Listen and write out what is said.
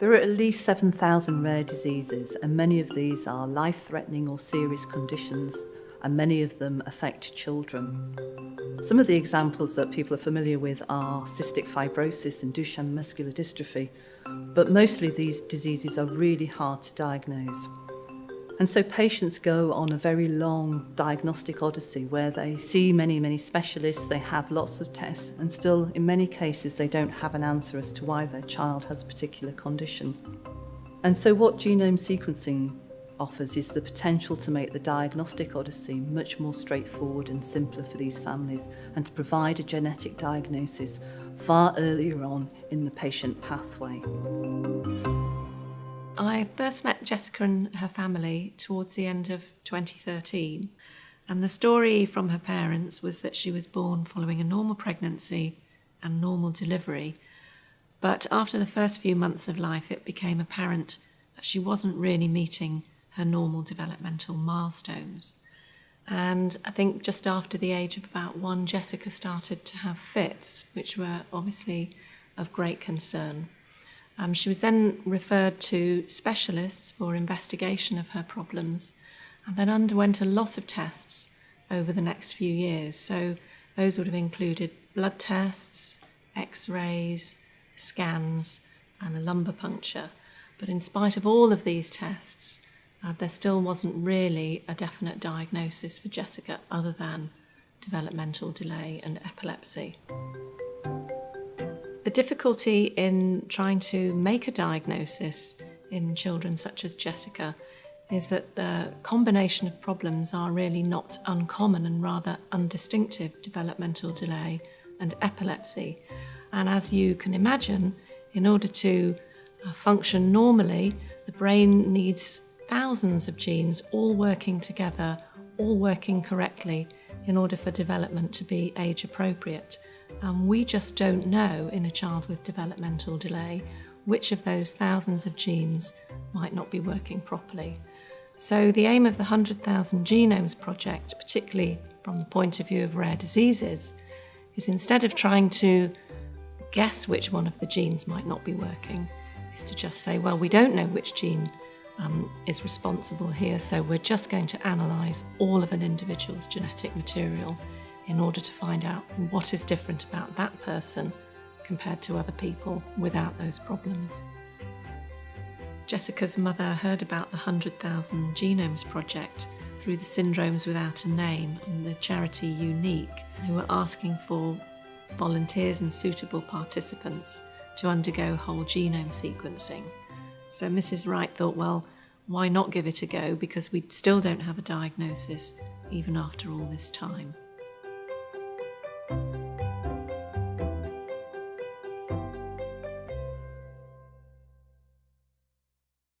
There are at least 7,000 rare diseases and many of these are life-threatening or serious conditions and many of them affect children. Some of the examples that people are familiar with are cystic fibrosis and Duchenne muscular dystrophy, but mostly these diseases are really hard to diagnose. And so patients go on a very long diagnostic odyssey where they see many, many specialists, they have lots of tests, and still, in many cases, they don't have an answer as to why their child has a particular condition. And so, what genome sequencing offers is the potential to make the diagnostic odyssey much more straightforward and simpler for these families and to provide a genetic diagnosis far earlier on in the patient pathway. I first met Jessica and her family towards the end of 2013. And the story from her parents was that she was born following a normal pregnancy and normal delivery. But after the first few months of life, it became apparent that she wasn't really meeting her normal developmental milestones. And I think just after the age of about one, Jessica started to have fits, which were obviously of great concern. Um, she was then referred to specialists for investigation of her problems and then underwent a lot of tests over the next few years. So those would have included blood tests, x-rays, scans and a lumbar puncture. But in spite of all of these tests, uh, there still wasn't really a definite diagnosis for Jessica other than developmental delay and epilepsy. The difficulty in trying to make a diagnosis in children such as Jessica is that the combination of problems are really not uncommon and rather undistinctive developmental delay and epilepsy. And as you can imagine, in order to uh, function normally, the brain needs thousands of genes all working together, all working correctly in order for development to be age appropriate. And we just don't know in a child with developmental delay which of those thousands of genes might not be working properly. So the aim of the 100,000 Genomes Project, particularly from the point of view of rare diseases, is instead of trying to guess which one of the genes might not be working, is to just say, well, we don't know which gene um, is responsible here, so we're just going to analyse all of an individual's genetic material in order to find out what is different about that person compared to other people without those problems. Jessica's mother heard about the 100,000 Genomes Project through the Syndromes Without a Name and the charity Unique, who were asking for volunteers and suitable participants to undergo whole genome sequencing. So Mrs. Wright thought, well, why not give it a go because we still don't have a diagnosis even after all this time. Bye.